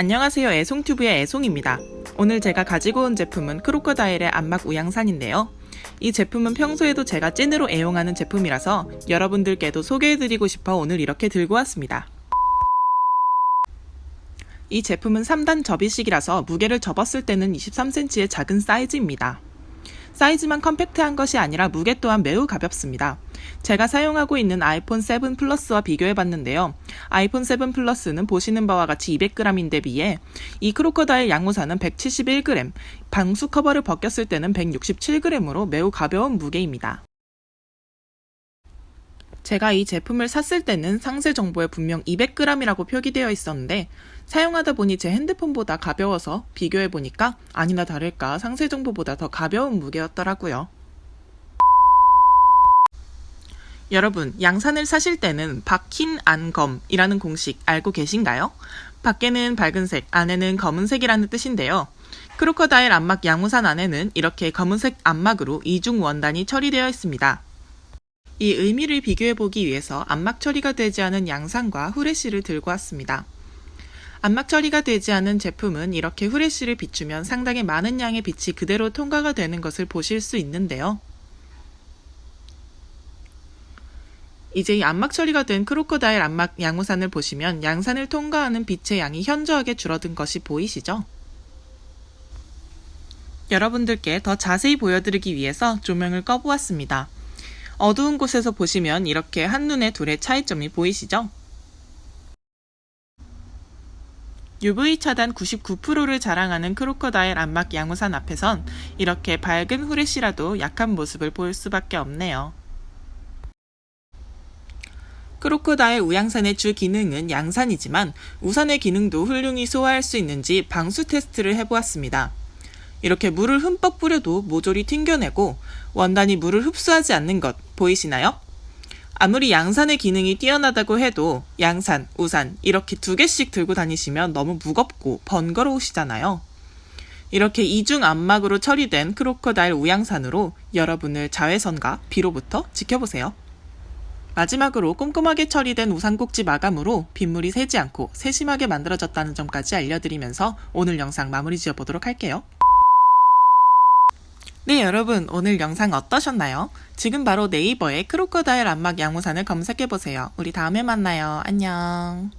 안녕하세요 애송튜브의 애송입니다. 오늘 제가 가지고 온 제품은 크로커다일의 안막 우양산인데요. 이 제품은 평소에도 제가 찐으로 애용하는 제품이라서 여러분들께도 소개해드리고 싶어 오늘 이렇게 들고 왔습니다. 이 제품은 3단 접이식이라서 무게를 접었을 때는 23cm의 작은 사이즈입니다. 사이즈만 컴팩트한 것이 아니라 무게 또한 매우 가볍습니다. 제가 사용하고 있는 아이폰 7 플러스와 비교해 봤는데요. 아이폰 7 플러스는 보시는 바와 같이 200g인데 비해 이 크로커다일 양우사는 171g, 방수 커버를 벗겼을 때는 167g으로 매우 가벼운 무게입니다. 제가 이 제품을 샀을 때는 상세 정보에 분명 200g이라고 표기되어 있었는데 사용하다 보니 제 핸드폰보다 가벼워서 비교해 보니까 아니나 다를까 상세 정보보다 더 가벼운 무게였더라고요. 여러분, 양산을 사실 때는 박힌 안검이라는 공식 알고 계신가요? 밖에는 밝은색, 안에는 검은색이라는 뜻인데요. 크로커다일 안막 양우산 안에는 이렇게 검은색 안막으로 이중 원단이 처리되어 있습니다. 이 의미를 비교해 보기 위해서 안막 처리가 되지 않은 양산과 후레쉬를 들고 왔습니다. 안막 처리가 되지 않은 제품은 이렇게 후레쉬를 비추면 상당히 많은 양의 빛이 그대로 통과가 되는 것을 보실 수 있는데요. 이제 이 안막 처리가 된 크로커다일 안막 양우산을 보시면 양산을 통과하는 빛의 양이 현저하게 줄어든 것이 보이시죠? 여러분들께 더 자세히 보여드리기 위해서 조명을 꺼보았습니다. 어두운 곳에서 보시면 이렇게 한눈에 둘의 차이점이 보이시죠? UV 차단 99%를 자랑하는 크로커다일 안막 양우산 앞에선 이렇게 밝은 후레쉬라도 약한 모습을 보일 수밖에 없네요. 크로커다일 우양산의 주 기능은 양산이지만 우산의 기능도 훌륭히 소화할 수 있는지 방수 테스트를 해보았습니다. 이렇게 물을 흠뻑 뿌려도 모조리 튕겨내고 원단이 물을 흡수하지 않는 것 보이시나요? 아무리 양산의 기능이 뛰어나다고 해도 양산, 우산 이렇게 두 개씩 들고 다니시면 너무 무겁고 번거로우시잖아요. 이렇게 이중 안막으로 처리된 크로커다일 우양산으로 여러분을 자외선과 비로부터 지켜보세요. 마지막으로 꼼꼼하게 처리된 우산꼭지 마감으로 빗물이 새지 않고 세심하게 만들어졌다는 점까지 알려드리면서 오늘 영상 마무리 지어보도록 할게요. 네 여러분 오늘 영상 어떠셨나요? 지금 바로 네이버에 크로커다일 안막 양우산을 검색해보세요. 우리 다음에 만나요. 안녕.